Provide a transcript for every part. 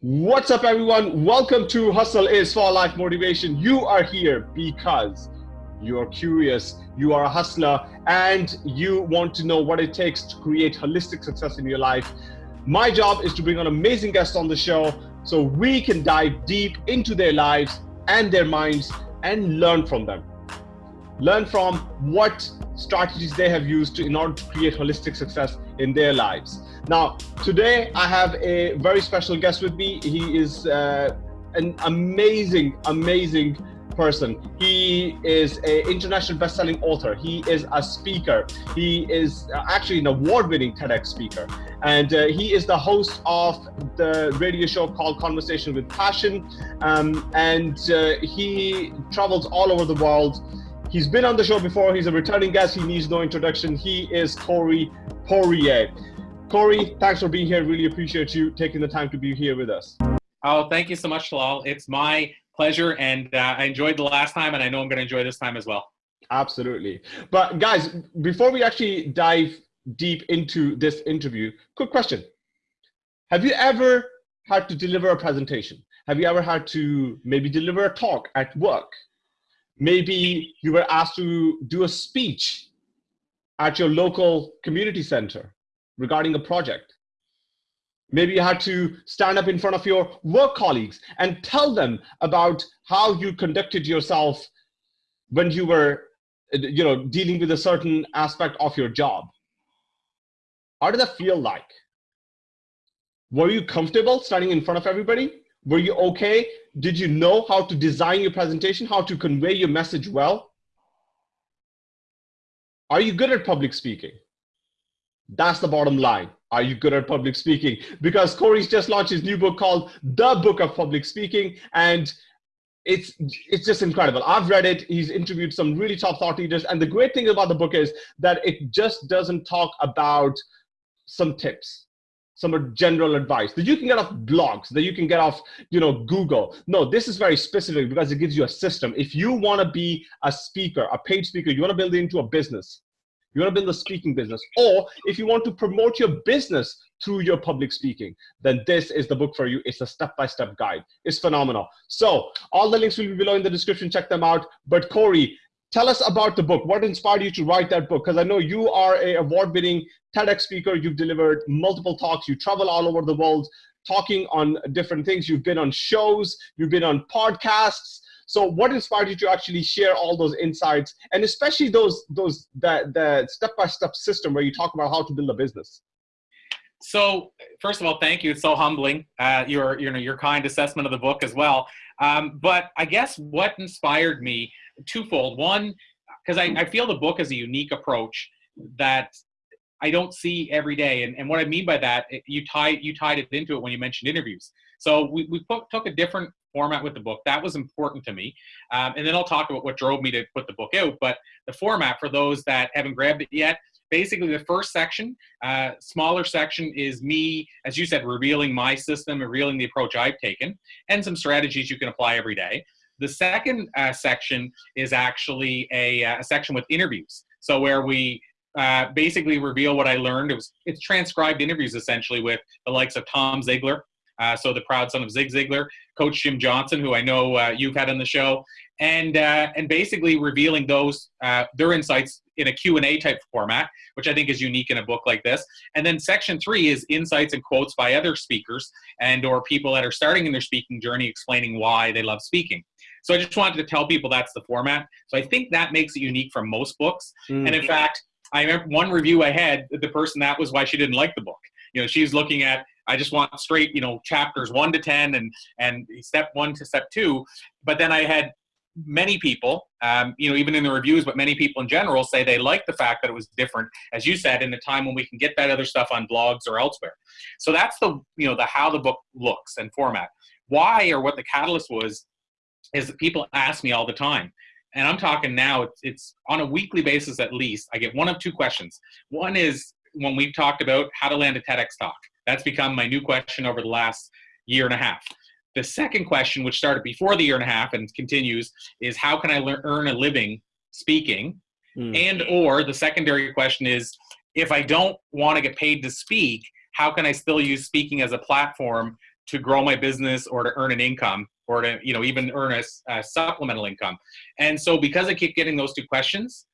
What's up, everyone? Welcome to Hustle is for Life Motivation. You are here because you are curious, you are a hustler, and you want to know what it takes to create holistic success in your life. My job is to bring on amazing guests on the show so we can dive deep into their lives and their minds and learn from them. Learn from what strategies they have used to, in order to create holistic success in their lives. Now, today I have a very special guest with me. He is uh, an amazing, amazing person. He is an international best-selling author. He is a speaker. He is actually an award-winning TEDx speaker. And uh, he is the host of the radio show called Conversation with Passion. Um, and uh, he travels all over the world. He's been on the show before. He's a returning guest. He needs no introduction. He is Corey Poirier. Corey, thanks for being here. Really appreciate you taking the time to be here with us. Oh, thank you so much, Talal. It's my pleasure, and uh, I enjoyed the last time, and I know I'm going to enjoy this time as well. Absolutely. But guys, before we actually dive deep into this interview, quick question. Have you ever had to deliver a presentation? Have you ever had to maybe deliver a talk at work? Maybe you were asked to do a speech at your local community center regarding a project. Maybe you had to stand up in front of your work colleagues and tell them about how you conducted yourself when you were you know, dealing with a certain aspect of your job. How did that feel like? Were you comfortable standing in front of everybody? Were you okay? Did you know how to design your presentation, how to convey your message well? Are you good at public speaking? That's the bottom line. Are you good at public speaking? Because Corey's just launched his new book called The Book of Public Speaking, and it's it's just incredible. I've read it. He's interviewed some really top thought leaders, and the great thing about the book is that it just doesn't talk about some tips some general advice that you can get off blogs that you can get off you know google. No this is very specific because it gives you a system. If you want to be a speaker a paid speaker you want to build it into a business you want to build a speaking business or if you want to promote your business through your public speaking then this is the book for you. It's a step-by-step -step guide. It's phenomenal. So all the links will be below in the description. Check them out. But corey tell us about the book what inspired you to write that book because i know you are a award-winning TEDx speaker, you've delivered multiple talks, you travel all over the world talking on different things. You've been on shows, you've been on podcasts. So what inspired you to actually share all those insights and especially those, those that the step-by-step system where you talk about how to build a business? So first of all, thank you. It's so humbling. Uh, your, you know, your kind assessment of the book as well. Um, but I guess what inspired me twofold. One, because I, I feel the book is a unique approach that I don't see every day. And, and what I mean by that, you tied you tied it into it when you mentioned interviews. So we, we put, took a different format with the book. That was important to me. Um, and then I'll talk about what drove me to put the book out. But the format for those that haven't grabbed it yet, basically the first section, uh, smaller section is me, as you said, revealing my system, revealing the approach I've taken, and some strategies you can apply every day. The second uh, section is actually a, uh, a section with interviews. So where we uh, basically reveal what I learned. It was it's transcribed interviews essentially with the likes of Tom Ziglar, uh, so the proud son of Zig Ziglar, Coach Jim Johnson, who I know uh, you've had on the show, and uh, and basically revealing those their insights in a Q&A type format, which I think is unique in a book like this. And then section three is insights and quotes by other speakers and or people that are starting in their speaking journey explaining why they love speaking. So I just wanted to tell people that's the format. So I think that makes it unique from most books. Mm. And in fact, I remember one review I had, the person that was why she didn't like the book. You know, she's looking at, I just want straight, you know, chapters one to 10 and, and step one to step two. But then I had many people, um, you know, even in the reviews, but many people in general say they like the fact that it was different, as you said, in the time when we can get that other stuff on blogs or elsewhere. So that's the, you know, the how the book looks and format. Why or what the catalyst was is that people ask me all the time, and I'm talking now, it's, it's on a weekly basis at least, I get one of two questions. One is when we've talked about how to land a TEDx talk. That's become my new question over the last year and a half. The second question, which started before the year and a half and continues, is how can I learn, earn a living speaking? Mm. And or the secondary question is, if I don't want to get paid to speak, how can I still use speaking as a platform to grow my business or to earn an income or to you know even earn a, a supplemental income and so because i keep getting those two questions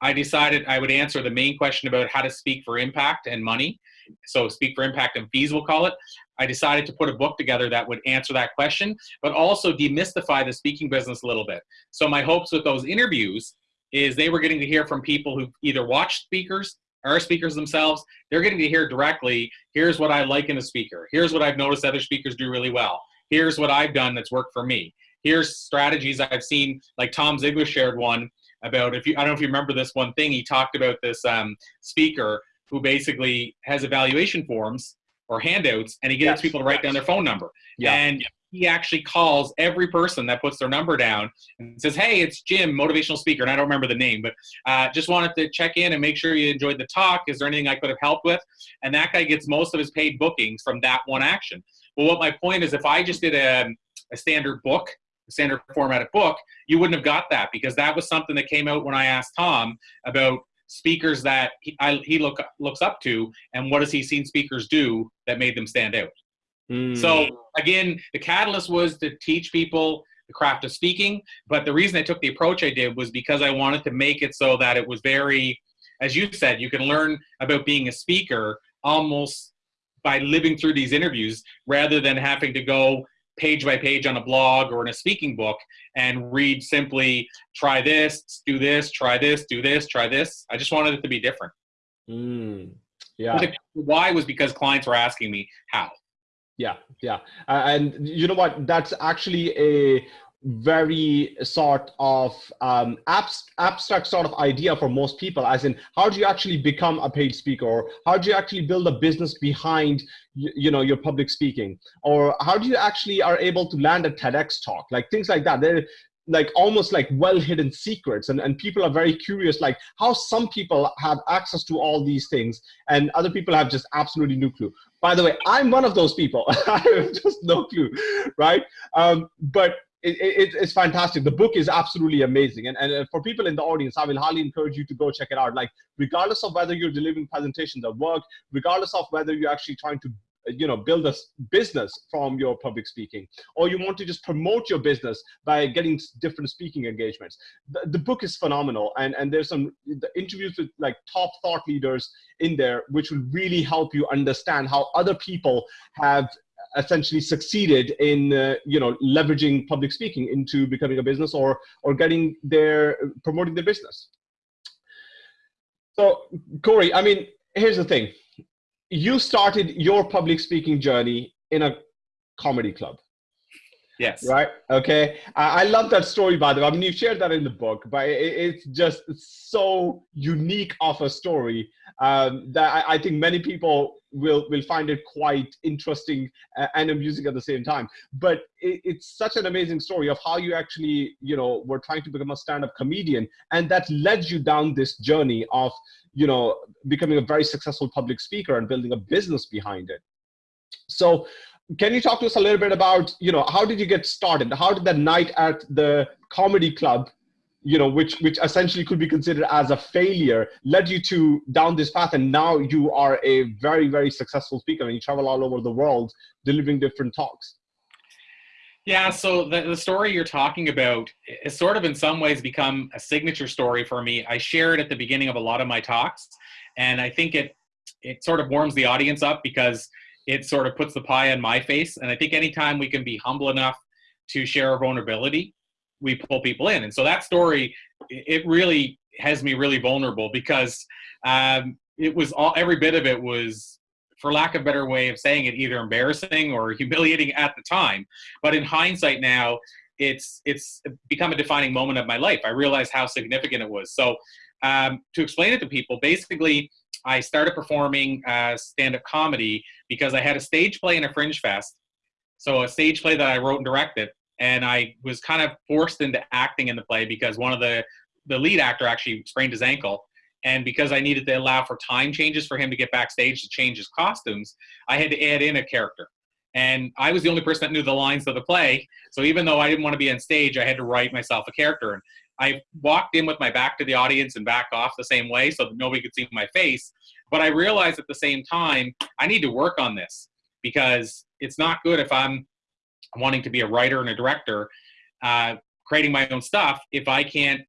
i decided i would answer the main question about how to speak for impact and money so speak for impact and fees we'll call it i decided to put a book together that would answer that question but also demystify the speaking business a little bit so my hopes with those interviews is they were getting to hear from people who either watched speakers our speakers themselves, they're getting to hear directly, here's what I like in a speaker. Here's what I've noticed other speakers do really well. Here's what I've done that's worked for me. Here's strategies I've seen, like Tom Ziglar shared one about, if you, I don't know if you remember this one thing, he talked about this um, speaker who basically has evaluation forms or handouts and he gets yes. people to write yes. down their phone number. Yeah. And he actually calls every person that puts their number down and says, "Hey, it's Jim, motivational speaker," and I don't remember the name, but uh, just wanted to check in and make sure you enjoyed the talk. Is there anything I could have helped with? And that guy gets most of his paid bookings from that one action. But what my point is, if I just did a, a standard book, a standard formatted book, you wouldn't have got that because that was something that came out when I asked Tom about speakers that he, I, he look looks up to and what has he seen speakers do that made them stand out. Mm. So again, the catalyst was to teach people the craft of speaking. But the reason I took the approach I did was because I wanted to make it so that it was very, as you said, you can learn about being a speaker almost by living through these interviews rather than having to go page by page on a blog or in a speaking book and read simply try this, do this, try this, do this, try this. I just wanted it to be different. Mm. Yeah. Why was because clients were asking me how. Yeah, yeah. Uh, and you know what? That's actually a very sort of um, abst abstract sort of idea for most people as in how do you actually become a paid speaker? Or how do you actually build a business behind you, you know your public speaking? Or how do you actually are able to land a TEDx talk? Like things like that. They're like almost like well hidden secrets and, and people are very curious like how some people have access to all these things and other people have just absolutely no clue. By the way, I'm one of those people. I have just no clue, right? Um, but it, it, it's fantastic. The book is absolutely amazing. And, and uh, for people in the audience, I will highly encourage you to go check it out. Like, regardless of whether you're delivering presentations at work, regardless of whether you're actually trying to uh, you know build a business from your public speaking or you want to just promote your business by getting different speaking engagements the, the book is phenomenal and and there's some the interviews with like top thought leaders in there which will really help you understand how other people have essentially succeeded in uh, you know leveraging public speaking into becoming a business or or getting their promoting their business so corey i mean here's the thing you started your public speaking journey in a comedy club. Yes. Right. Okay. I, I love that story, by the way. I mean, you shared that in the book, but it, it's just so unique of a story um, that I, I, think many people will will find it quite interesting uh, and amusing at the same time. But it, it's such an amazing story of how you actually, you know, were trying to become a stand-up comedian, and that led you down this journey of you know, becoming a very successful public speaker and building a business behind it. So can you talk to us a little bit about, you know, how did you get started? How did that night at the comedy club, you know, which, which essentially could be considered as a failure, led you to down this path? And now you are a very, very successful speaker and you travel all over the world delivering different talks. Yeah, so the, the story you're talking about is sort of in some ways become a signature story for me. I share it at the beginning of a lot of my talks, and I think it it sort of warms the audience up because it sort of puts the pie on my face. And I think anytime we can be humble enough to share our vulnerability, we pull people in. And so that story, it really has me really vulnerable because um, it was all every bit of it was for lack of a better way of saying it, either embarrassing or humiliating at the time. But in hindsight now, it's it's become a defining moment of my life. I realized how significant it was. So um, to explain it to people, basically, I started performing uh, stand-up comedy because I had a stage play in a Fringe Fest. So a stage play that I wrote and directed, and I was kind of forced into acting in the play because one of the the lead actor actually sprained his ankle and because I needed to allow for time changes for him to get backstage to change his costumes, I had to add in a character. And I was the only person that knew the lines of the play. So even though I didn't want to be on stage, I had to write myself a character. And I walked in with my back to the audience and back off the same way so that nobody could see my face. But I realized at the same time, I need to work on this because it's not good if I'm wanting to be a writer and a director, uh, creating my own stuff, if I can't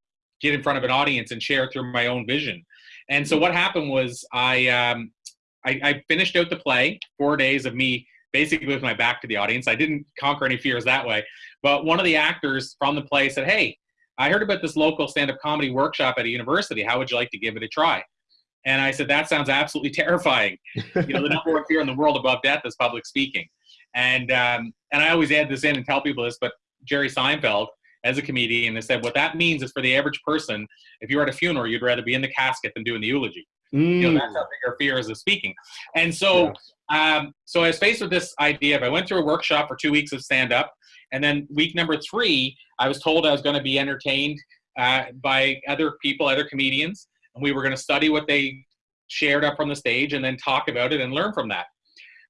get in front of an audience and share through my own vision. And so what happened was I, um, I, I finished out the play, four days of me basically with my back to the audience. I didn't conquer any fears that way. But one of the actors from the play said, Hey, I heard about this local stand up comedy workshop at a university. How would you like to give it a try? And I said, That sounds absolutely terrifying. you know, the number one fear in the world above death is public speaking. And, um, and I always add this in and tell people this, but Jerry Seinfeld, as a comedian, has said, What that means is for the average person, if you're at a funeral, you'd rather be in the casket than doing the eulogy. Mm. You know, that's how big our fear is of speaking. And so, yeah. um, so I was faced with this idea of I went through a workshop for two weeks of stand up. And then week number three, I was told I was going to be entertained uh, by other people, other comedians, and we were going to study what they shared up from the stage and then talk about it and learn from that.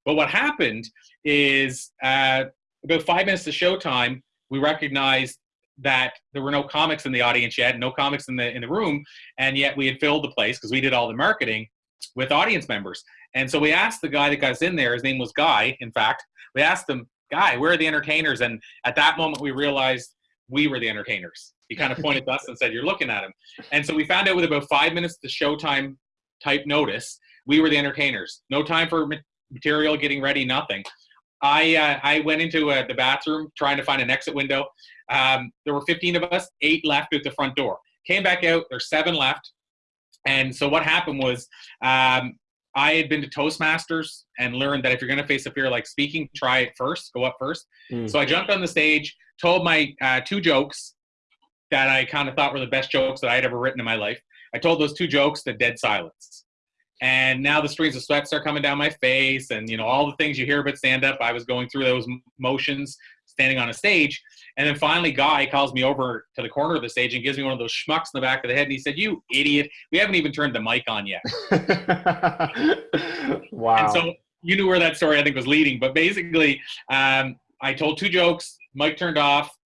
But what happened is uh, about five minutes to showtime, we recognized that there were no comics in the audience yet, no comics in the in the room, and yet we had filled the place because we did all the marketing with audience members. And so we asked the guy that got us in there. His name was Guy. In fact, we asked him, "Guy, where are the entertainers?" And at that moment, we realized we were the entertainers. He kind of pointed to us and said, "You're looking at him." And so we found out with about five minutes to showtime type notice, we were the entertainers. No time for material getting ready, nothing. I uh, I went into uh, the bathroom trying to find an exit window. Um, there were 15 of us, eight left at the front door. Came back out, there's seven left. And so what happened was um, I had been to Toastmasters and learned that if you're going to face a fear like speaking, try it first, go up first. Mm. So I jumped on the stage, told my uh, two jokes that I kind of thought were the best jokes that I had ever written in my life. I told those two jokes to dead silence. And now the streams of sweat start coming down my face, and you know all the things you hear about stand up. I was going through those motions, standing on a stage. And then finally, Guy calls me over to the corner of the stage and gives me one of those schmucks in the back of the head. And he said, You idiot, we haven't even turned the mic on yet. wow. And so you knew where that story, I think, was leading. But basically, um, I told two jokes, mic turned off,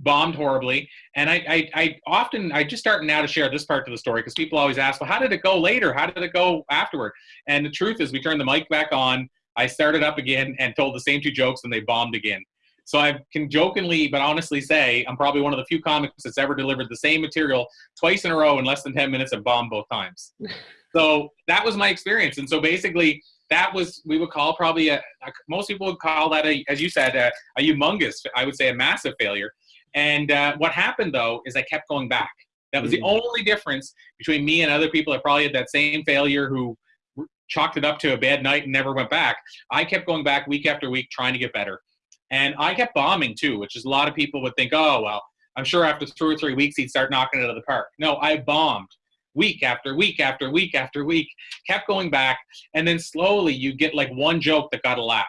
bombed horribly. And I, I, I often, I just start now to share this part of the story because people always ask, Well, how did it go later? How did it go afterward? And the truth is, we turned the mic back on. I started up again and told the same two jokes, and they bombed again. So I can jokingly but honestly say I'm probably one of the few comics that's ever delivered the same material twice in a row in less than 10 minutes and bombed both times. so that was my experience. And so basically, that was we would call probably a, a most people would call that a, as you said, a, a humongous, I would say a massive failure. And uh, what happened though is I kept going back. That was mm. the only difference between me and other people that probably had that same failure who chalked it up to a bad night and never went back. I kept going back week after week trying to get better. And I kept bombing too, which is a lot of people would think, oh, well, I'm sure after two or three weeks he'd start knocking it out of the park. No, I bombed week after week after week after week, kept going back. And then slowly you get like one joke that got a laugh,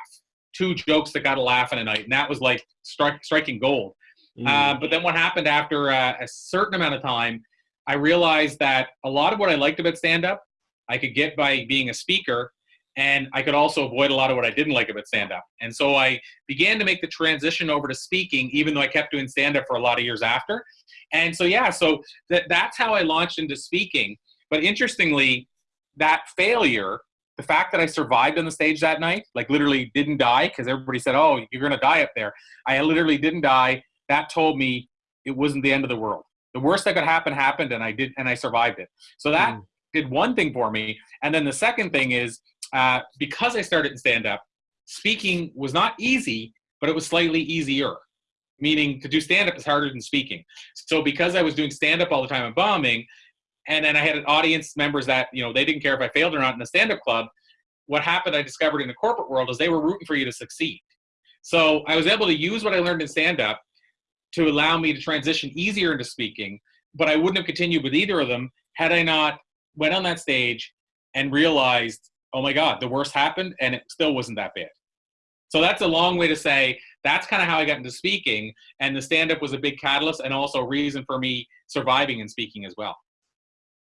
two jokes that got a laugh in a night. And that was like stri- striking gold. Mm. Uh, but then what happened after uh, a certain amount of time, I realized that a lot of what I liked about stand up, I could get by being a speaker and I could also avoid a lot of what I didn't like about stand up. And so I began to make the transition over to speaking, even though I kept doing stand up for a lot of years after. And so, yeah, so that, that's how I launched into speaking. But interestingly, that failure, the fact that I survived on the stage that night, like literally didn't die, because everybody said, oh, you're going to die up there. I literally didn't die. That told me it wasn't the end of the world. The worst that could happen happened, and I did, and I survived it. So that mm. did one thing for me. And then the second thing is uh, because I started in stand up, speaking was not easy, but it was slightly easier. Meaning to do stand up is harder than speaking. So because I was doing stand up all the time and bombing, and then I had an audience members that you know they didn't care if I failed or not in the stand up club. What happened? I discovered in the corporate world is they were rooting for you to succeed. So I was able to use what I learned in stand up to allow me to transition easier into speaking. But I wouldn't have continued with either of them had I not went on that stage and realized oh my God, the worst happened and it still wasn't that bad. So that's a long way to say that's kind of how I got into speaking. And the stand up was a big catalyst and also a reason for me surviving and speaking as well.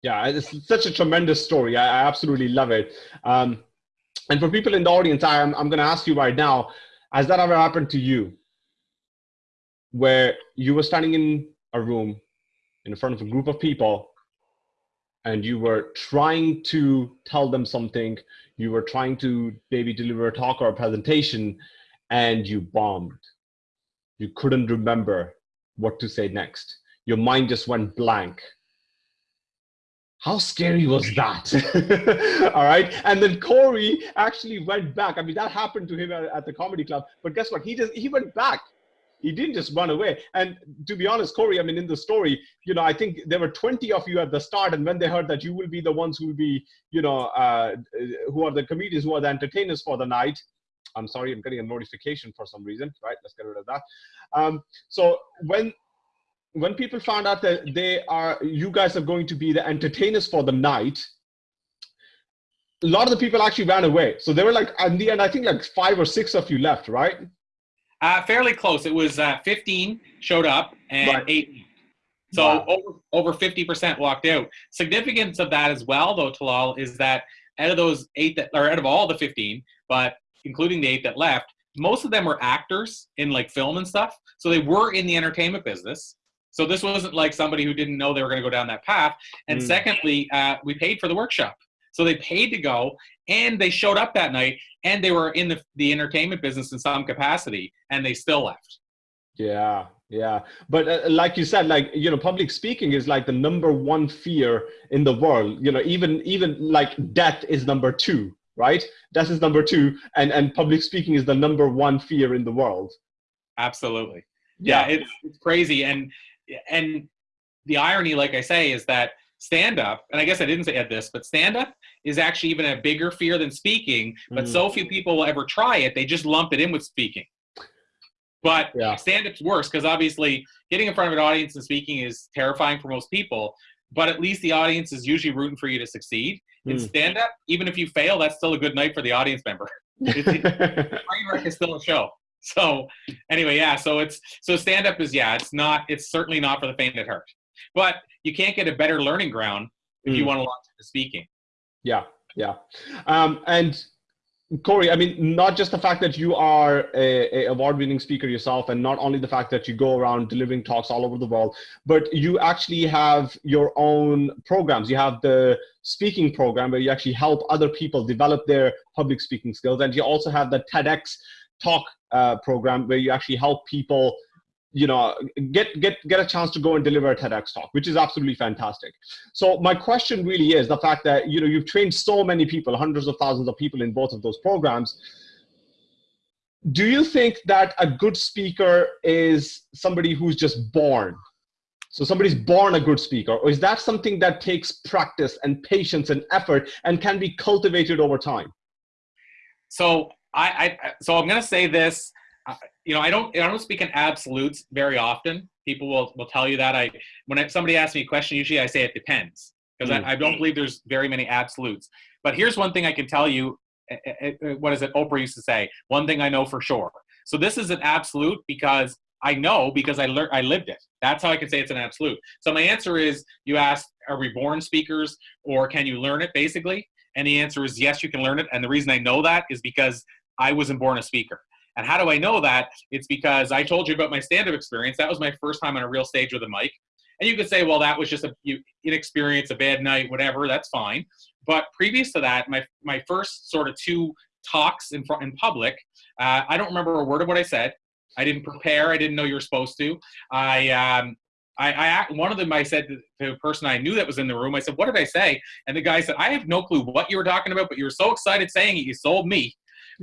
Yeah, it's such a tremendous story. I, I absolutely love it. Um, and for people in the audience, I'm, I'm going to ask you right now has that ever happened to you where you were standing in a room in front of a group of people and you were trying to tell them something, you were trying to maybe deliver a talk or a presentation, and you bombed. You couldn't remember what to say next. Your mind just went blank. How scary was that? All right. And then Corey actually went back. I mean, that happened to him at, at the comedy club. But guess what? He just he went back he didn't just run away. And to be honest, Corey, I mean, in the story, you know, I think there were 20 of you at the start. And when they heard that you will be the ones who will be, you know, uh, who are the comedians, who are the entertainers for the night. I'm sorry, I'm getting a notification for some reason, right? Let's get rid of that. Um, so when when people found out that they are, you guys are going to be the entertainers for the night, a lot of the people actually ran away. So they were like, in the end, I think like five or six of you left, right? Uh, fairly close. It was uh, 15 showed up and right. eight. So wow. over over 50% walked out. Significance of that as well, though, Talal, is that out of those eight that, or out of all the 15, but including the eight that left, most of them were actors in like film and stuff. So they were in the entertainment business. So this wasn't like somebody who didn't know they were going to go down that path. And mm. secondly, uh, we paid for the workshop. So they paid to go and they showed up that night and they were in the, the entertainment business in some capacity and they still left. Yeah, yeah. But uh, like you said, like, you know, public speaking is like the number one fear in the world. You know, even, even like death is number two, right? Death is number two and, and public speaking is the number one fear in the world. Absolutely. Yeah, yeah it's, it's crazy. And, and the irony, like I say, is that stand up, and I guess I didn't say this, but stand up is actually even a bigger fear than speaking. But mm. so few people will ever try it; they just lump it in with speaking. But yeah. stand up's worse because obviously getting in front of an audience and speaking is terrifying for most people. But at least the audience is usually rooting for you to succeed. Mm. In stand up, even if you fail, that's still a good night for the audience member. Train wreck is still a show. So anyway, yeah. So it's so stand up is yeah. It's not. It's certainly not for the faint at heart. But you can't get a better learning ground if mm. you want to launch into speaking. Yeah, yeah. Um, and Corey, I mean, not just the fact that you are a, a award-winning speaker yourself, and not only the fact that you go around delivering talks all over the world, but you actually have your own programs. You have the speaking program where you actually help other people develop their public speaking skills, and you also have the TEDx talk uh, program where you actually help people you know get get get a chance to go and deliver a TEDx talk, which is absolutely fantastic. So my question really is the fact that you know you've trained so many people, hundreds of thousands of people in both of those programs. Do you think that a good speaker is somebody who's just born? So somebody's born a good speaker, or is that something that takes practice and patience and effort and can be cultivated over time? So I, I so I'm going to say this you know, I don't I don't speak in absolutes very often. People will will tell you that. I when I, somebody asks me a question, usually I say it depends because mm. I, I, don't believe there's very many absolutes. But here's one thing I can tell you. Eh, eh, eh, what is it? Oprah used to say, "One thing I know for sure." So this is an absolute because I know because I learned I lived it. That's how I can say it's an absolute. So my answer is you asked, are we born speakers or can you learn it basically? And the answer is yes, you can learn it. And the reason I know that is because I wasn't born a speaker. And how do I know that? It's because I told you about my stand up experience. That was my first time on a real stage with a mic. And you could say, well, that was just a you, inexperience, a bad night, whatever. That's fine. But previous to that, my my first sort of two talks in front in public, uh, I don't remember a word of what I said. I didn't prepare. I didn't know you were supposed to. I um, I, I, one of them I said to, a person I knew that was in the room, I said, "What did I say?" And the guy said, "I have no clue what you were talking about, but you were so excited saying it, you sold me."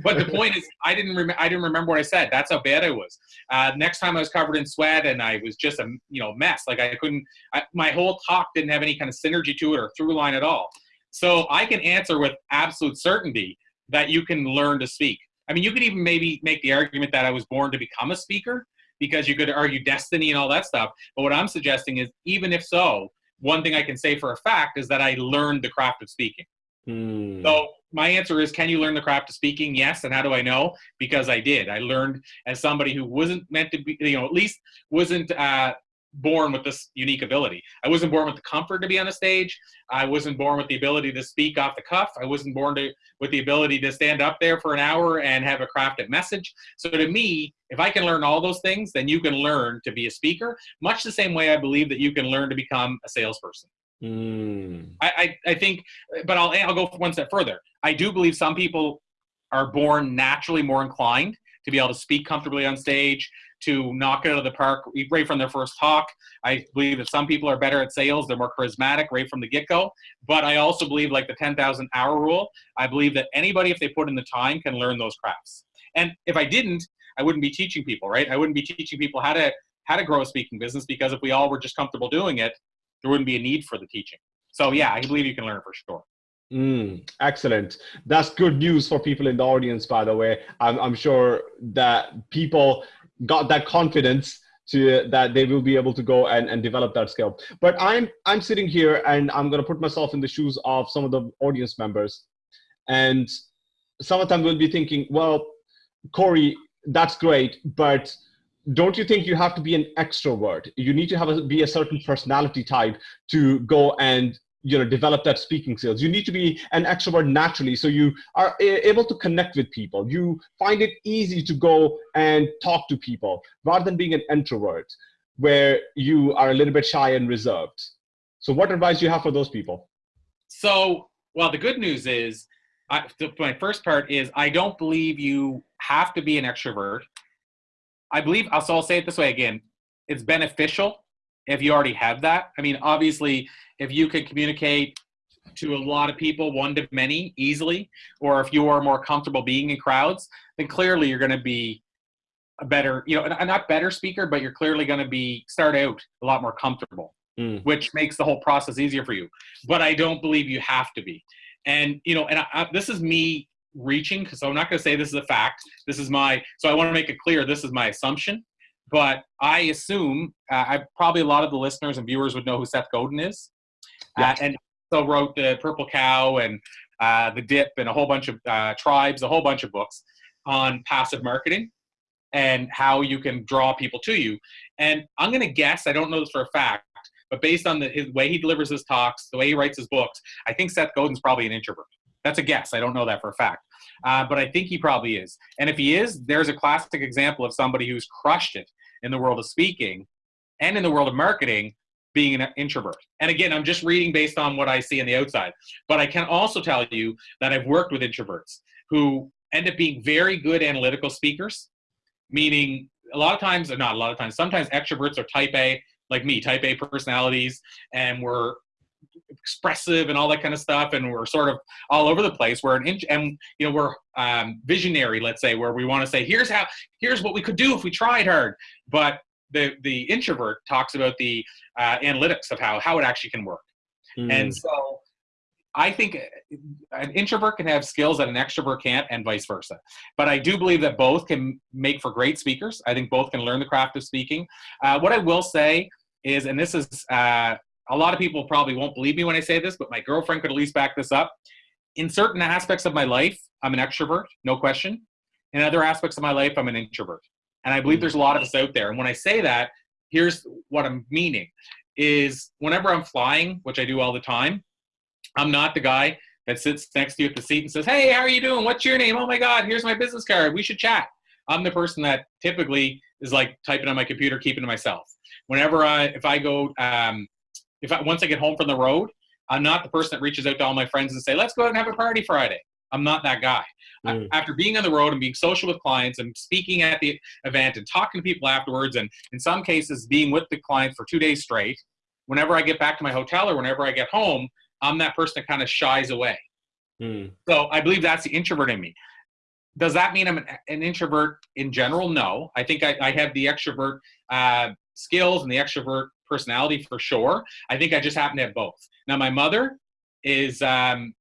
But the point is, I didn't remember. I didn't remember what I said. That's how bad I was. Uh, next time I was covered in sweat and I was just a you know mess. Like I couldn't. I, my whole talk didn't have any kind of synergy to it or through line at all. So I can answer with absolute certainty that you can learn to speak. I mean, you could even maybe make the argument that I was born to become a speaker because you could argue destiny and all that stuff. But what I'm suggesting is, even if so, one thing I can say for a fact is that I learned the craft of speaking. Mm. So my answer is can you learn the craft of speaking? Yes and how do i know? Because i did. I learned as somebody who wasn't meant to be you know at least wasn't uh, born with this unique ability. I wasn't born with the comfort to be on the stage. I wasn't born with the ability to speak off the cuff. I wasn't born to, with the ability to stand up there for an hour and have a crafted message. So to me if i can learn all those things then you can learn to be a speaker much the same way i believe that you can learn to become a salesperson Mm. I, I, I think, but I'll I'll go one step further. I do believe some people are born naturally more inclined to be able to speak comfortably on stage, to knock it out of the park right from their first talk. I believe that some people are better at sales, they're more charismatic right from the get go. But I also believe, like the 10,000 hour rule, I believe that anybody, if they put in the time, can learn those crafts. And if I didn't, I wouldn't be teaching people, right? I wouldn't be teaching people how to how to grow a speaking business because if we all were just comfortable doing it, there wouldn't be a need for the teaching. So yeah, I believe you can learn for sure. Mm, excellent. That's good news for people in the audience, by the way. I'm, I'm sure that people got that confidence to that they will be able to go and, and develop that skill. But I'm I'm sitting here and I'm gonna put myself in the shoes of some of the audience members. And some of them will be thinking, well, Corey, that's great, but don't you think you have to be an extrovert? You need to have a, be a certain personality type to go and you know develop that speaking skills. You need to be an extrovert naturally so you are able to connect with people. You find it easy to go and talk to people rather than being an introvert where you are a little bit shy and reserved. So what advice do you have for those people? So well the good news is I, my first part is i don't believe you have to be an extrovert i believe so i'll say it this way again it's beneficial if you already have that i mean obviously if you can communicate to a lot of people, one to many, easily, or if you are more comfortable being in crowds, then clearly you're going to be a better, you know, a not better speaker, but you're clearly going to be start out a lot more comfortable, mm. which makes the whole process easier for you. But I don't believe you have to be. And you know, and I, I, this is me reaching because I'm not going to say this is a fact. This is my so I want to make it clear. This is my assumption, but I assume uh, I probably a lot of the listeners and viewers would know who Seth Godin is. Yeah. Uh, and so wrote the Purple Cow and uh, the Dip and a whole bunch of uh, tribes, a whole bunch of books on passive marketing and how you can draw people to you. And I'm going to guess, I don't know this for a fact, but based on the his way he delivers his talks, the way he writes his books, I think Seth Godin's probably an introvert. That's a guess. I don't know that for a fact. Uh, but I think he probably is. And if he is, there's a classic example of somebody who's crushed it in the world of speaking and in the world of marketing being an introvert. And again, I'm just reading based on what I see on the outside. But I can also tell you that I've worked with introverts who end up being very good analytical speakers, meaning a lot of times, or not a lot of times, sometimes extroverts are type A, like me, type A personalities, and we're expressive and all that kind of stuff and we're sort of all over the place we're an and you know we're um, visionary let's say where we want to say here's how here's what we could do if we tried hard but the the introvert talks about the uh, analytics of how how it actually can work, mm. and so I think an introvert can have skills that an extrovert can't, and vice versa. But I do believe that both can make for great speakers. I think both can learn the craft of speaking. Uh, what I will say is, and this is uh, a lot of people probably won't believe me when I say this, but my girlfriend could at least back this up. In certain aspects of my life, I'm an extrovert, no question. In other aspects of my life, I'm an introvert. And I believe there's a lot of us out there. And when I say that, here's what I'm meaning is whenever I'm flying, which I do all the time, I'm not the guy that sits next to you at the seat and says, Hey, how are you doing? What's your name? Oh my God, here's my business card. We should chat. I'm the person that typically is like typing on my computer, keeping to myself. Whenever I, if I go, um, if I, once I get home from the road, I'm not the person that reaches out to all my friends and say, let's go out and have a party Friday. I'm not that guy. Mm. After being on the road and being social with clients and speaking at the event and talking to people afterwards, and in some cases being with the client for two days straight, whenever I get back to my hotel or whenever I get home, I'm that person that kind of shies away. Mm. So I believe that's the introvert in me. Does that mean I'm an, an introvert in general? No. I think I, I have the extrovert uh, skills and the extrovert personality for sure. I think I just happen to have both. Now, my mother is um,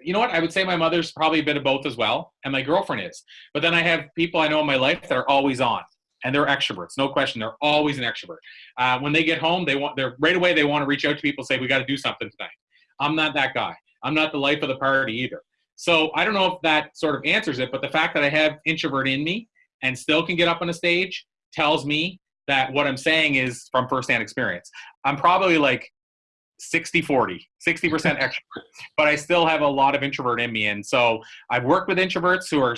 you know what? I would say my mother's probably a bit of both as well, and my girlfriend is. But then I have people I know in my life that are always on, and they're extroverts, no question. They're always an extrovert. Uh, when they get home, they want they're right away they want to reach out to people, say we got to do something tonight. I'm not that guy. I'm not the life of the party either. So I don't know if that sort of answers it, but the fact that I have introvert in me and still can get up on a stage tells me that what I'm saying is from firsthand experience. I'm probably like 60 40 60% extrovert but i still have a lot of introvert in me and so i've worked with introverts who are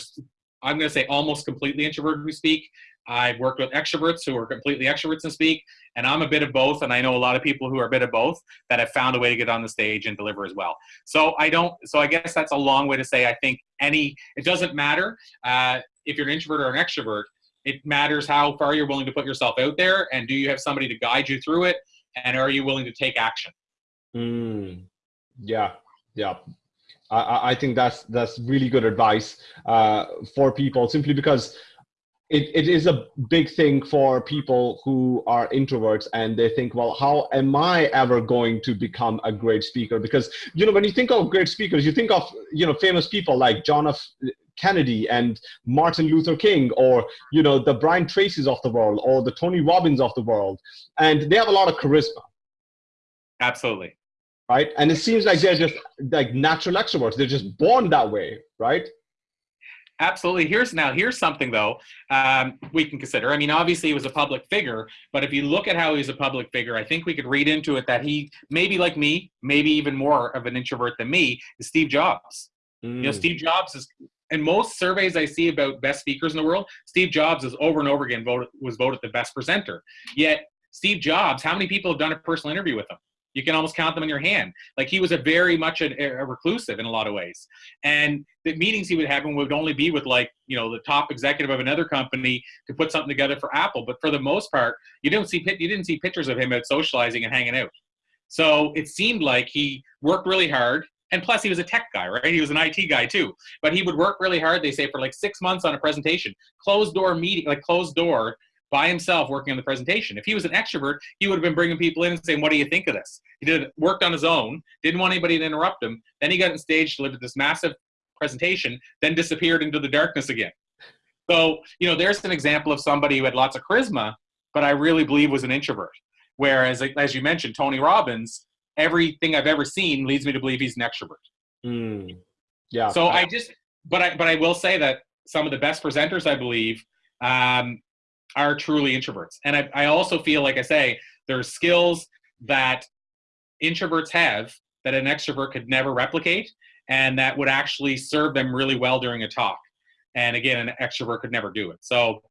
i'm going to say almost completely introverted who speak i've worked with extroverts who are completely extroverts and speak and i'm a bit of both and i know a lot of people who are a bit of both that have found a way to get on the stage and deliver as well so i don't so i guess that's a long way to say i think any it doesn't matter uh, if you're an introvert or an extrovert, it matters how far you're willing to put yourself out there, and do you have somebody to guide you through it, and are you willing to take action? Mm, yeah, yeah. I, I think that's that's really good advice uh, for people simply because it, it is a big thing for people who are introverts and they think well how am i ever going to become a great speaker because you know when you think of great speakers you think of you know famous people like john f kennedy and martin luther king or you know the brian tracy's of the world or the tony robbins of the world and they have a lot of charisma absolutely right and it seems like they're just like natural extroverts they're just born that way right Absolutely. Here's now. Here's something though um, we can consider. I mean, obviously he was a public figure, but if you look at how he's a public figure, I think we could read into it that he maybe like me, maybe even more of an introvert than me, is Steve Jobs. Mm. You know, mm. Steve Jobs is. In most surveys I see about best speakers in the world, Steve Jobs is over and over again voted was voted the best presenter. Yet Steve Jobs, how many people have done a personal interview with him? You can almost count them in your hand. Like he was a very much a, a reclusive in a lot of ways. And the meetings he would have would only be with like, you know, the top executive of another company to put something together for Apple. But for the most part, you didn't see you didn't see pictures of him out socializing and hanging out. So it seemed like he worked really hard. And plus, he was a tech guy, right? He was an IT guy too. But he would work really hard, they say, for like six months on a presentation, closed door meeting, like closed door by himself working on the presentation. If he was an extrovert, he would have been bringing people in and saying, "What do you think of this?" He did worked on his own, didn't want anybody to interrupt him. Then he got on stage, delivered this massive presentation, then disappeared into the darkness again. So you know, there's an example of somebody who had lots of charisma, but I really believe was an introvert. Whereas, as you mentioned, Tony Robbins, everything I've ever seen leads me to believe he's an extrovert. Mm. Yeah. So I just, but I, but I will say that some of the best presenters, I believe, um, are truly introverts. And I, I also feel, like I say, there's skills that introverts have that an extrovert could never replicate and that would actually serve them really well during a talk. And again, an extrovert could never do it. So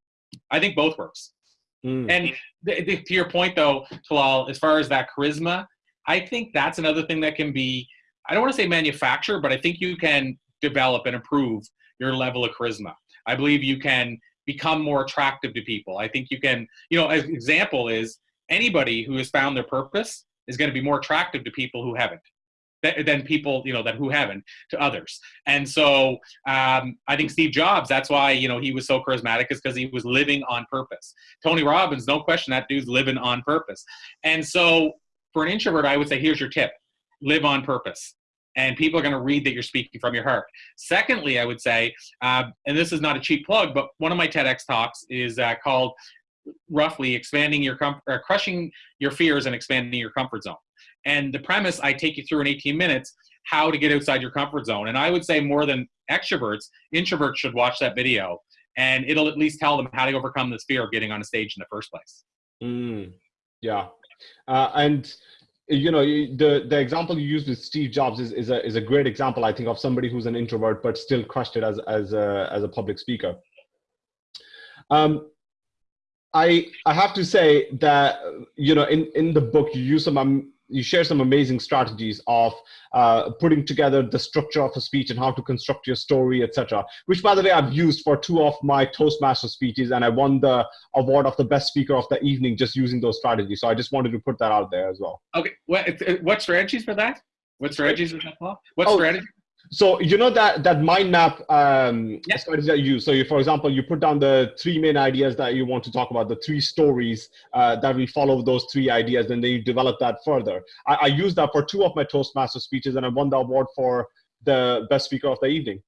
I think both works. Mm. And th- th- to your point, though, Talal, as far as that charisma, I think that's another thing that can be, I don't want to say manufacture, but I think you can develop and improve your level of charisma. I believe you can become more attractive to people. I think you can, you know, an example is anybody who has found their purpose is going to be more attractive to people who haven't than people you know that who haven't to others and so um, i think steve jobs that's why you know he was so charismatic is because he was living on purpose tony robbins no question that dude's living on purpose and so for an introvert i would say here's your tip live on purpose and people are going to read that you're speaking from your heart. Secondly, I would say, uh, and this is not a cheap plug, but one of my TEDx talks is uh, called roughly expanding your com- uh, crushing your fears and expanding your comfort zone. And the premise, I take you through in 18 minutes how to get outside your comfort zone. And I would say more than extroverts, introverts should watch that video, and it'll at least tell them how to overcome this fear of getting on a stage in the first place. Mm, yeah, uh, and you know the the example you used with Steve Jobs is, is a is a great example I think of somebody who's an introvert but still crushed it as as a as a public speaker. Um, I I have to say that you know in in the book you use some um, you share some amazing strategies of uh, putting together the structure of a speech and how to construct your story, etc. Which, by the way, I've used for two of my Toastmaster speeches, and I won the award of the best speaker of the evening just using those strategies. So I just wanted to put that out there as well. Okay, what what strategies for that? What strategies for that? What oh, strategy? So you know that that mind map um, yeah. strategy that you use. So, you, for example, you put down the three main ideas that you want to talk about, the three stories uh, that we follow those three ideas, and then you develop that further. I, I used that for two of my Toastmaster speeches, and I won the award for the best speaker of the evening.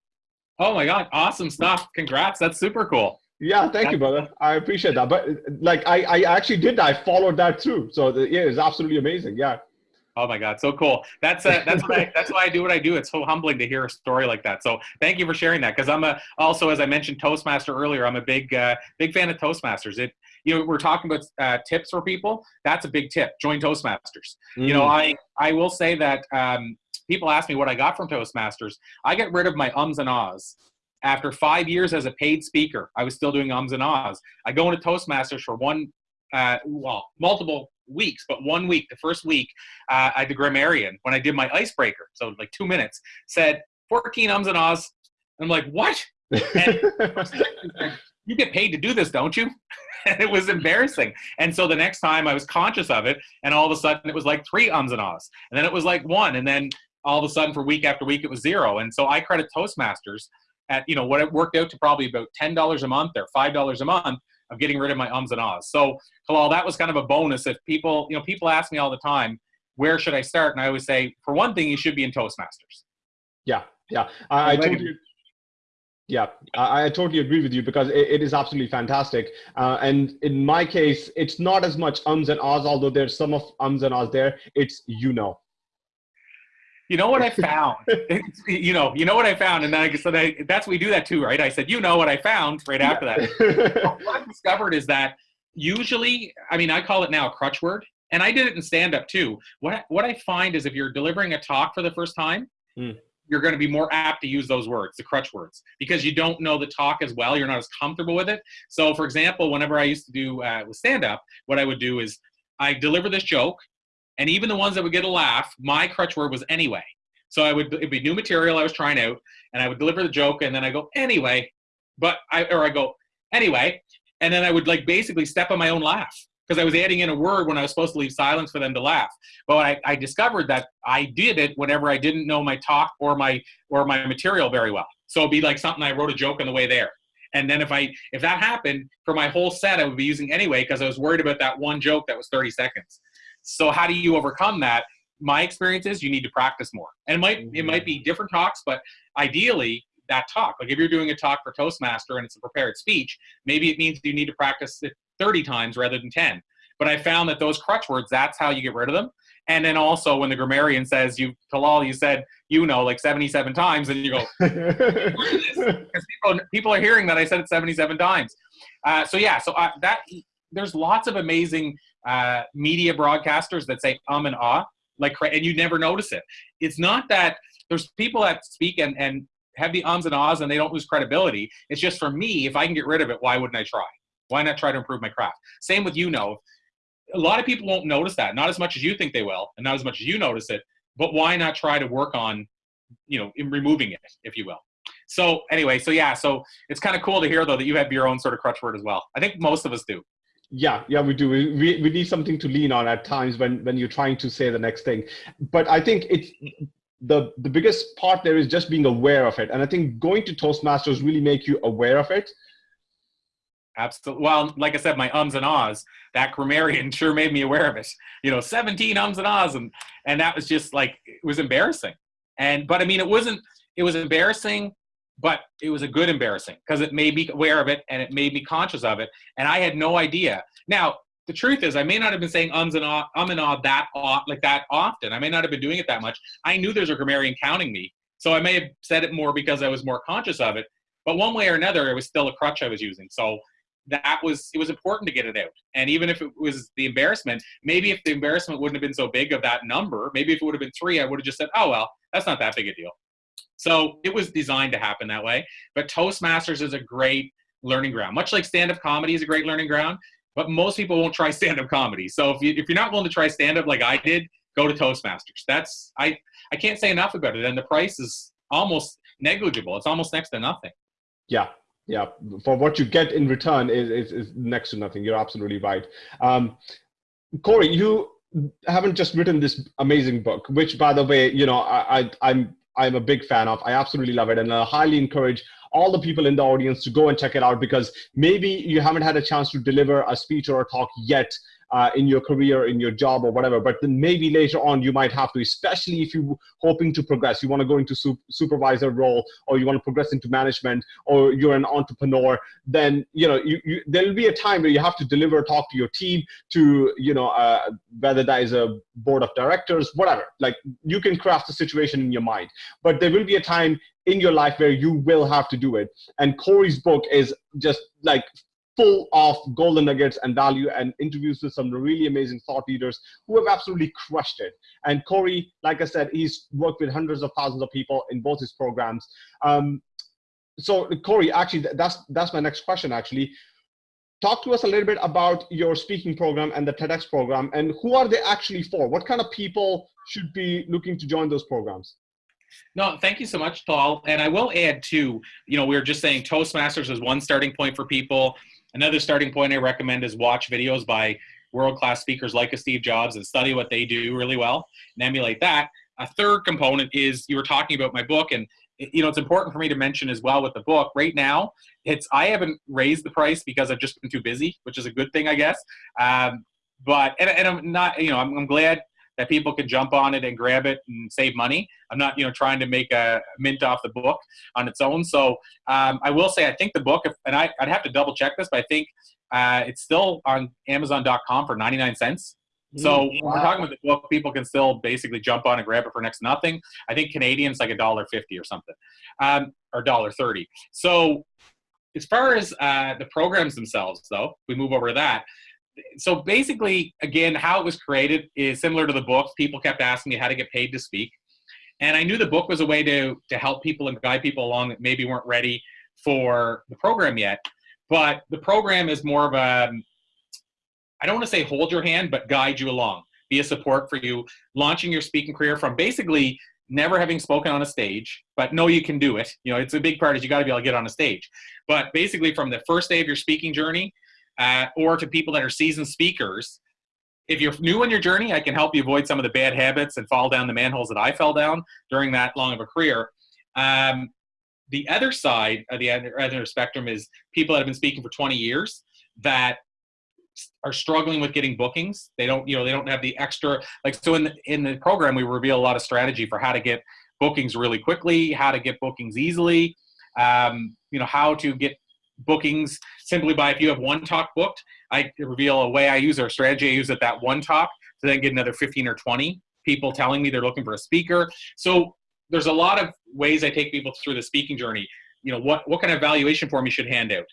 Oh my God! Awesome stuff! Congrats! That's super cool. Yeah, thank you, brother. I appreciate that. But like, I, I actually did that. I followed that through. So the, yeah, it's absolutely amazing. Yeah. Oh my God, so cool! That's uh, that's why that's why I do what I do. It's so humbling to hear a story like that. So thank you for sharing that. Because I'm a also, as I mentioned, Toastmaster earlier. I'm a big uh, big fan of Toastmasters. It you know we're talking about uh, tips for people. That's a big tip. Join Toastmasters. Mm. You know, mm. I I will say that um, people ask me what I got from Toastmasters. I get rid of my ums and ahs. After five years as a paid speaker, I was still doing ums and ahs. I go into Toastmasters for one, uh, well, multiple weeks, but one week, the first week, uh, I the grammarian when I did my icebreaker, so like two minutes, said 14 ums and ahs. And I'm like, what? you get paid to do this, don't you? and it was embarrassing. And so the next time I was conscious of it, and all of a sudden it was like three ums and ahs, and then it was like one, and then all of a sudden for week after week it was zero. And so I credit Toastmasters at you know what it worked out to probably about ten dollars a month or five dollars a month of getting rid of my ums and ahs. So Talal, that was kind of a bonus. If people you know people ask me all the time, where should I start? And I always say, for one thing, you should be in Toastmasters. Yeah, yeah, I, I totally. Yeah, I, I, totally agree with you because it, it is absolutely fantastic. Uh, and in my case, it's not as much ums and ahs, although there's some of ums and ahs there. It's you know. You know what I found? you know, you know what I found, and then I said that's we do that too, right? I said, you know what I found right after yeah. that. what I discovered is that usually, I mean, I call it now a crutch word, and I did it in stand up too. What what I find is if you're delivering a talk for the first time, mm you're going to be more apt to use those words, the crutch words, because you don't know the talk as well. You're not as comfortable with it. So, for example, whenever I used to do uh, with stand up, what I would do is I deliver this joke, and even the ones that would get a laugh, my crutch word was anyway. So I would it'd be new material I was trying out, and I would deliver the joke, and then I go anyway, but I or I go anyway, and then I would like basically step on my own laugh because I was adding in a word when I was supposed to leave silence for them to laugh. But I, I discovered that I did it whenever I didn't know my talk or my or my material very well. So it'd be like something I wrote a joke on the way there. And then if I if that happened for my whole set, I would be using anyway because I was worried about that one joke that was 30 seconds. So how do you overcome that? My experience is you need to practice more. And it might it might be different talks, but ideally that talk. Like if you're doing a talk for Toastmaster and it's a prepared speech, maybe it means you need to practice it 30 times rather than 10. But I found that those crutch words, that's how you get rid of them. And then also when the grammarian says you Talal, you said you know like 77 times, and you go because people people are hearing that I said it 77 times. Uh, so yeah, so uh, that there's lots of amazing uh, media broadcasters that say um and ah like and you never notice it. It's not that there's people that speak and and have the ums and ahs and they don't lose credibility. It's just for me, if I can get rid of it, why wouldn't I try? Why not try to improve my craft? Same with you know. A lot of people won't notice that, not as much as you think they will, and not as much as you notice it. But why not try to work on, you know, in removing it, if you will. So anyway, so yeah, so it's kind of cool to hear though that you have your own sort of crutch word as well. I think most of us do. Yeah, yeah, we do. We, we need something to lean on at times when when you're trying to say the next thing. But I think it's the the biggest part there is just being aware of it, and I think going to Toastmasters really make you aware of it Absolutely. Well, like I said, my ums and ahs, that grammarian sure made me aware of it. You know, 17 ums and ahs. And, and that was just like, it was embarrassing. And, but I mean, it wasn't, it was embarrassing, but it was a good embarrassing because it made me aware of it and it made me conscious of it. And I had no idea. Now, the truth is, I may not have been saying ums and ah, um and ah that like that often. I may not have been doing it that much. I knew there's a grammarian counting me, so I may have said it more because I was more conscious of it. But one way or another, it was still a crutch I was using. So that was it was important to get it out. And even if it was the embarrassment, maybe if the embarrassment wouldn't have been so big of that number, maybe if it would have been three, I would have just said, oh well, that's not that big a deal. So it was designed to happen that way. But Toastmasters is a great learning ground, much like stand-up comedy is a great learning ground. But most people won't try stand-up comedy. So if you if you're not willing to try stand-up like I did, go to Toastmasters. That's I I can't say enough about it. And the price is almost negligible. It's almost next to nothing. Yeah, yeah for what you get in return is, is, is next to nothing you're absolutely right um, corey you haven't just written this amazing book which by the way you know I, I i'm i'm a big fan of. I absolutely love it and i highly encourage all the people in the audience to go and check it out because maybe you haven't had a chance to deliver a speech or a talk yet uh, in your career, in your job or whatever. But then maybe later on you might have to, especially if you're hoping to progress. You want to go into su- supervisor role or you want to progress into management or you're an entrepreneur. Then you know you, you, there'll be a time where you have to deliver, a talk to your team, to you know uh, whether that is a board of directors, whatever. Like you can craft the situation in your mind, but there will be a time in your life where you will have to do it. And Corey's book is just like full of golden nuggets and value and interviews with some really amazing thought leaders who have absolutely crushed it. And Corey, like I said, he's worked with hundreds of thousands of people in both his programs. Um, so Corey, actually, that's that's my next question. Actually, talk to us a little bit about your speaking program and the TEDx program, and who are they actually for? What kind of people should be looking to join those programs? No, thank you so much, Paul. And I will add too, you know, we were just saying Toastmasters is one starting point for people. Another starting point I recommend is watch videos by world-class speakers like a Steve Jobs and study what they do really well and emulate that. A third component is you were talking about my book and you know it's important for me to mention as well with the book right now it's i haven't raised the price because i've just been too busy which is a good thing i guess um, but and, and i'm not you know I'm, I'm glad that people can jump on it and grab it and save money. I'm not, you know, trying to make a mint off the book on its own. So um, I will say, I think the book, and I, would have to double check this, but I think uh, it's still on Amazon.com for 99 cents. So wow. when we're talking about the book, people can still basically jump on and grab it for next to nothing. I think Canadians like a dollar fifty or something, um, or dollar thirty. So as far as uh, the programs themselves, though, we move over to that so basically, again, how it was created is similar to the book. People kept asking me how to get paid to speak. And I knew the book was a way to, to help people and guide people along that maybe weren't ready for the program yet. But the program is more of a, I don't want to say hold your hand, but guide you along, be a support for you, launching your speaking career from basically never having spoken on a stage, but know you can do it. You know, it's a big part is you got to be able to get on a stage. But basically from the first day of your speaking journey uh, or to people that are seasoned speakers. If you're new on your journey, I can help you avoid some of the bad habits and fall down the manholes that I fell down during that long of a career. Um, the other side of the other spectrum is people that have been speaking for 20 years that are struggling with getting bookings. They don't, you know, they don't have the extra like so in the, in the program we reveal a lot of strategy for how to get bookings really quickly, how to get bookings easily, um, you know, how to get bookings simply by if you have one talk booked, I reveal a way I use or a strategy I use at that one talk to then get another 15 or 20 people telling me they're looking for a speaker. So there's a lot of ways I take people through the speaking journey. You know, what, what kind of evaluation form you should hand out.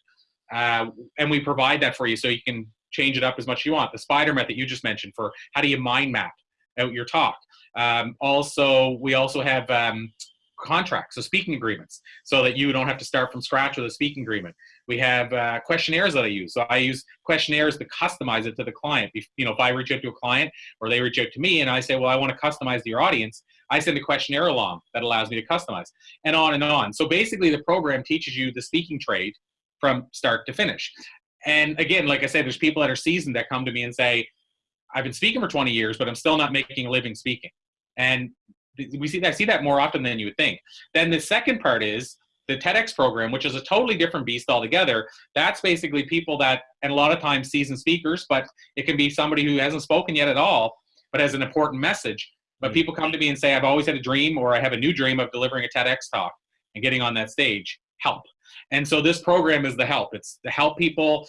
Uh, and we provide that for you so you can change it up as much as you want. The spider method you just mentioned for how do you mind map out your talk. Um, also, we also have um, contracts, so speaking agreements, so that you don't have to start from scratch with a speaking agreement. We have uh, questionnaires that I use. So I use questionnaires to customize it to the client. If, you know, if I reach out to a client or they reach out to me and I say, well, I want to customize to your audience, I send a questionnaire along that allows me to customize and on and on. So basically the program teaches you the speaking trade from start to finish. And again, like I said, there's people that are seasoned that come to me and say, I've been speaking for 20 years, but I'm still not making a living speaking. And we see that see that more often than you would think. Then the second part is the TEDx program, which is a totally different beast altogether. That's basically people that, and a lot of times seasoned speakers, but it can be somebody who hasn't spoken yet at all, but has an important message. But mm-hmm. people come to me and say, I've always had a dream, or I have a new dream of delivering a TEDx talk and getting on that stage. Help. And so this program is the help. It's to help people.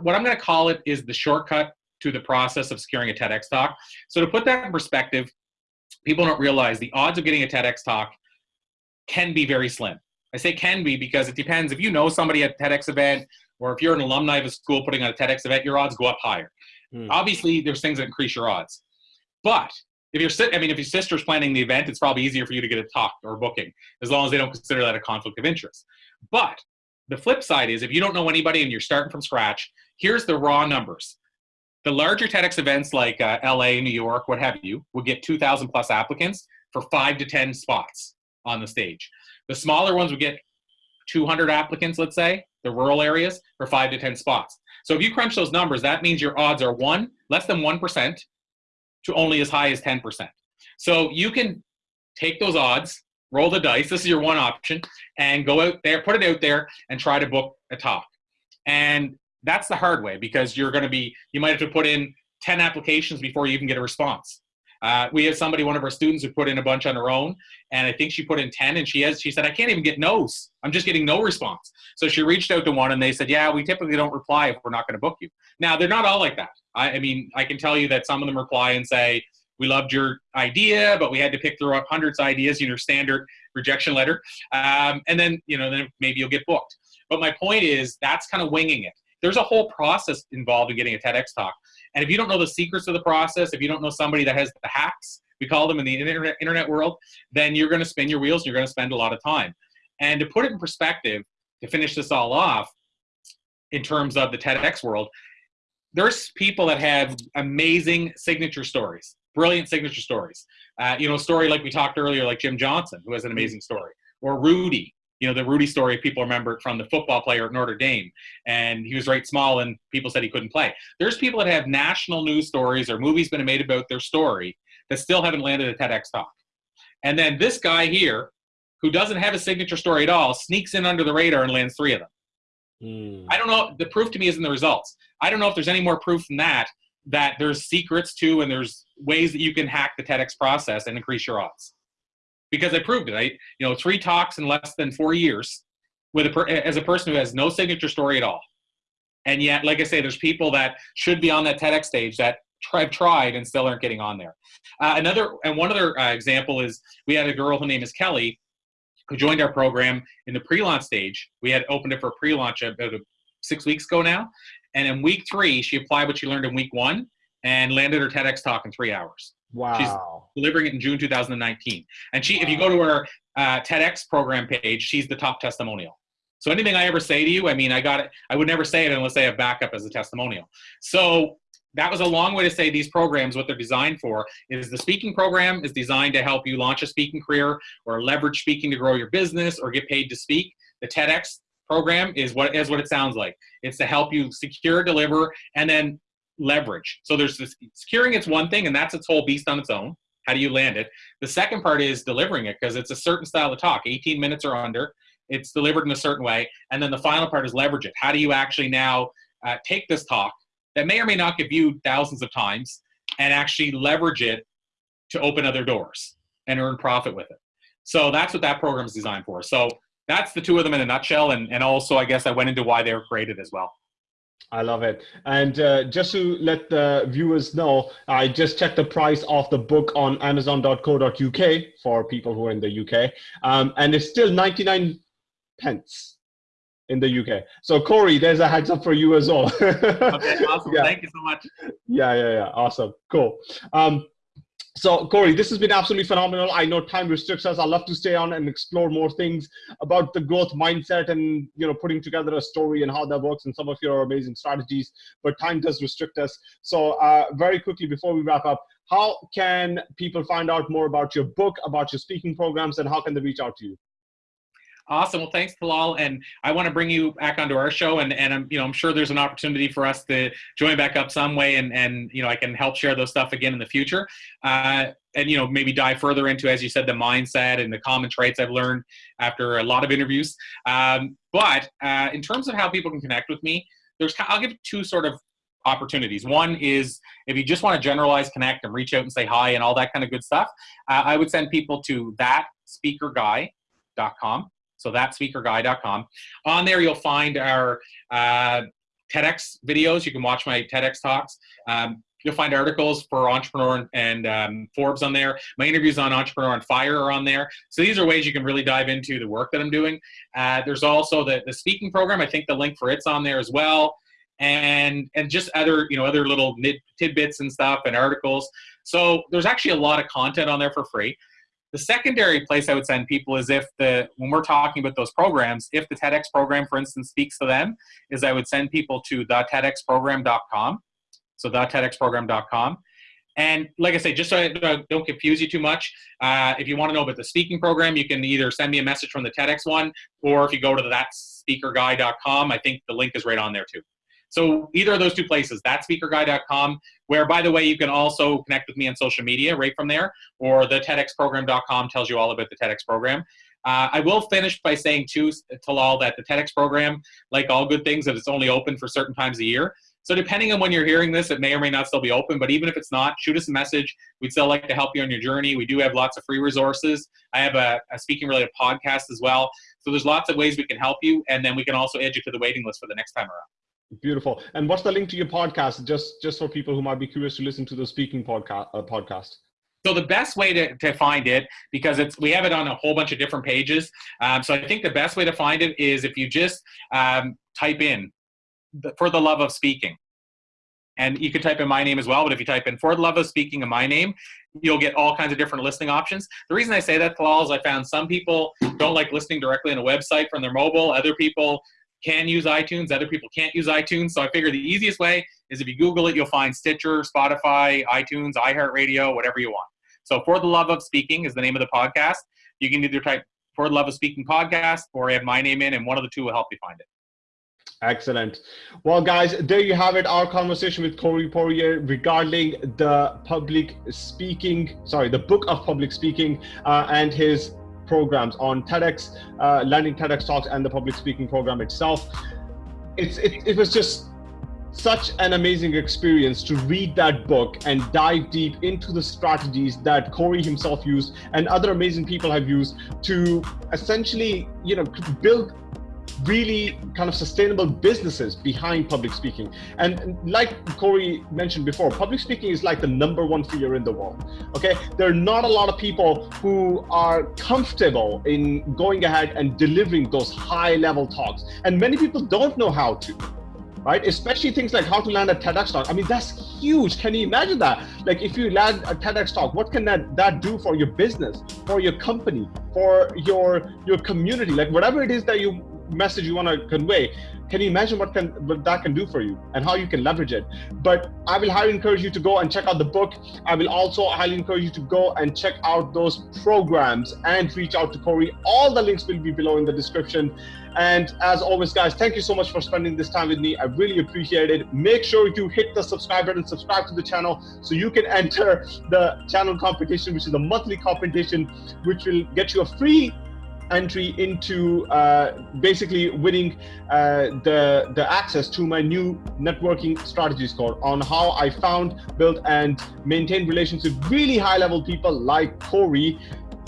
What I'm going to call it is the shortcut to the process of securing a TEDx talk. So to put that in perspective, people don't realize the odds of getting a TEDx talk can be very slim. I say can be because it depends. If you know somebody at a TEDx event, or if you're an alumni of a school putting on a TEDx event, your odds go up higher. Mm. Obviously, there's things that increase your odds. But if you're, I mean, if your sister's planning the event, it's probably easier for you to get a talk or booking, as long as they don't consider that a conflict of interest. But the flip side is if you don't know anybody and you're starting from scratch, here's the raw numbers. The larger TEDx events like uh, LA, New York, what have you, will get 2,000 plus applicants for five to 10 spots on the stage. The smaller ones would get 200 applicants, let's say, the rural areas, for five to 10 spots. So if you crunch those numbers, that means your odds are one, less than 1% to only as high as 10%. So you can take those odds, roll the dice, this is your one option, and go out there, put it out there, and try to book a talk. And that's the hard way because you're going to be, you might have to put in 10 applications before you even get a response. Uh, we have somebody, one of our students, who put in a bunch on her own, and I think she put in 10, and she has, she said, I can't even get no's. I'm just getting no response. So she reached out to one, and they said, yeah, we typically don't reply if we're not going to book you. Now, they're not all like that. I, I mean, I can tell you that some of them reply and say, we loved your idea, but we had to pick through hundreds of ideas in your standard rejection letter. Um, and then, you know, then maybe you'll get booked. But my point is that's kind of winging it. There's a whole process involved in getting a TEDx talk. And if you don't know the secrets of the process, if you don't know somebody that has the hacks, we call them in the internet, internet world, then you're going to spin your wheels and you're going to spend a lot of time. And to put it in perspective, to finish this all off, in terms of the TEDx world, there's people that have amazing signature stories. brilliant signature stories. Uh, you know, a story like we talked earlier, like Jim Johnson, who has an amazing story, or Rudy. You know, the Rudy story people remember it from the football player at Notre Dame, and he was right small, and people said he couldn't play. There's people that have national news stories or movies been made about their story that still haven't landed a TEDx talk. And then this guy here, who doesn't have a signature story at all, sneaks in under the radar and lands three of them. Mm. I don't know. The proof to me is in the results. I don't know if there's any more proof than that that there's secrets to and there's ways that you can hack the TEDx process and increase your odds. Because I proved it. I, you know, three talks in less than four years with a per, as a person who has no signature story at all. And yet, like I say, there's people that should be on that TEDx stage that have tried and still aren't getting on there. Uh, another and one other uh, example is we had a girl whose name is Kelly who joined our program in the pre-launch stage. We had opened it for pre-launch about six weeks ago now, and in week three, she applied what she learned in week one and landed her TEDx talk in three hours. Wow. She's delivering it in June 2019. And she, wow. if you go to her uh, TEDx program page, she's the top testimonial. So anything I ever say to you, I mean, I got it. I would never say it unless I have backup as a testimonial. So that was a long way to say these programs, what they're designed for, is the speaking program is designed to help you launch a speaking career or leverage speaking to grow your business or get paid to speak. The TEDx program is what is what it sounds like. It's to help you secure, deliver, and then leverage. So there's this securing it's one thing, and that's its whole beast on its own. How do you land it? The second part is delivering it because it's a certain style of talk, 18 minutes or under. It's delivered in a certain way, and then the final part is leverage it. How do you actually now uh, take this talk that may or may not get viewed thousands of times and actually leverage it to open other doors and earn profit with it? So that's what that program is designed for. So that's the two of them in a nutshell. And, and also, I guess I went into why they were created as well. I love it. And uh, just to let the viewers know, I just checked the price of the book on amazon.co.uk for people who are in the UK. Um, and it's still 99 pence in the UK. So Corey, there's a heads up for you as well. okay, awesome. Yeah. Thank you so much. Yeah, yeah, yeah. Awesome. Cool. Um, so Corey, this has been absolutely phenomenal. I know time restricts us. i love to stay on and explore more things about the growth mindset and you know putting together a story and how that works and some of your amazing strategies. But time does restrict us. So uh, very quickly before we wrap up, how can people find out more about your book, about your speaking programs, and how can they reach out to you? Awesome. Well, thanks, Talal. And I want to bring you back onto our show, and and I'm you know I'm sure there's an opportunity for us to join back up some way, and and you know I can help share those stuff again in the future. Uh, and you know maybe dive further into, as you said, the mindset and the common traits I've learned after a lot of interviews. Um, but uh, in terms of how people can connect with me, there's I'll give two sort of opportunities. One is if you just want to generalize, connect, and reach out and say hi and all that kind of good stuff. Uh, I would send people to that speaker thatspeakerguy.com. So that's speakerguy.com. On there, you'll find our uh, TEDx videos. You can watch my TEDx talks. Um, you'll find articles for Entrepreneur and um, Forbes on there. My interviews on Entrepreneur on Fire are on there. So these are ways you can really dive into the work that I'm doing. Uh, there's also the, the speaking program. I think the link for it's on there as well. And, and just other you know other little tidbits and stuff and articles. So there's actually a lot of content on there for free. The secondary place I would send people is if the when we're talking about those programs, if the TEDx program, for instance, speaks to them, is I would send people to the TEDxprogram.com. So the TEDxprogram.com. And like I say, just so I don't confuse you too much, uh, if you want to know about the speaking program, you can either send me a message from the TEDx one, or if you go to thatspeakerguy.com, I think the link is right on there too. So either of those two places, thatspeakerguy.com, where by the way, you can also connect with me on social media right from there, or the TEDxprogram.com tells you all about the TEDx program. Uh, I will finish by saying too, Talal, that the TEDx program, like all good things, that it's only open for certain times a year. So depending on when you're hearing this, it may or may not still be open. But even if it's not, shoot us a message. We'd still like to help you on your journey. We do have lots of free resources. I have a, a speaking related podcast as well. So there's lots of ways we can help you, and then we can also add you to the waiting list for the next time around. Beautiful. And what's the link to your podcast? Just just for people who might be curious to listen to the speaking podcast. Uh, podcast. So the best way to, to find it, because it's we have it on a whole bunch of different pages. Um, so I think the best way to find it is if you just um, type in "for the love of speaking," and you can type in my name as well. But if you type in "for the love of speaking" and my name, you'll get all kinds of different listing options. The reason I say that, Talal, is I found some people don't like listening directly on a website from their mobile. Other people can use iTunes, other people can't use iTunes. So I figure the easiest way is if you Google it, you'll find Stitcher, Spotify, iTunes, iHeartRadio, whatever you want. So For the Love of Speaking is the name of the podcast. You can either type For the Love of Speaking podcast or add my name in, and one of the two will help you find it. Excellent. Well, guys, there you have it. Our conversation with Corey Poirier regarding the public speaking, sorry, the book of public speaking uh, and his programs on TEDx, uh, landing TEDx talks, and the public speaking program itself. It's it, it was just such an amazing experience to read that book and dive deep into the strategies that Corey himself used and other amazing people have used to essentially, you know, build really kind of sustainable businesses behind public speaking. And like Corey mentioned before, public speaking is like the number one fear in the world. Okay, there are not a lot of people who are comfortable in going ahead and delivering those high level talks. And many people don't know how to right? Especially things like how to land a TEDx talk. I mean, that's huge. Can you imagine that? Like if you land a TEDx talk, what can that, that do for your business, for your company, for your your community? Like whatever it is that you message you want to convey can you imagine what can what that can do for you and how you can leverage it? But i will highly encourage you to go and check out the book. I will also highly encourage you to go and check out those programs and reach out to corey. All the links will be below in the description. And as always guys thank you so much for spending this time with me. I really appreciate it. Make sure you hit the subscribe button subscribe to the channel so you can enter the channel competition which is a monthly competition which will get you a free entry into uh, basically winning uh, the the access to my new networking strategies course on how I found, built, and maintained relationships with really high level people like Corey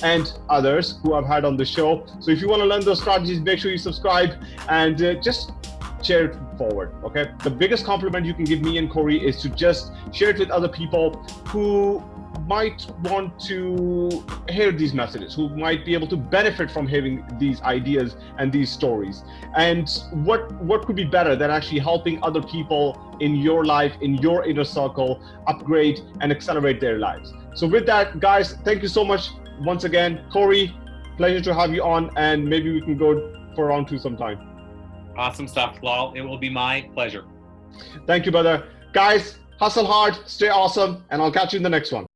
and others who I've had on the show. So if you want to learn those strategies, make sure you subscribe and uh, just share it forward. Okay. The biggest compliment you can give me and Corey is to just share it with other people who might want to hear these messages, who might be able to benefit from hearing these ideas and these stories. And what what could be better than actually helping other people in your life, in your inner circle, upgrade and accelerate their lives. So with that, guys, thank you so much once again, Corey. Pleasure to have you on, and maybe we can go for round two sometime. Awesome stuff, Lal. It will be my pleasure. Thank you, brother. Guys, hustle hard, stay awesome, and I'll catch you in the next one.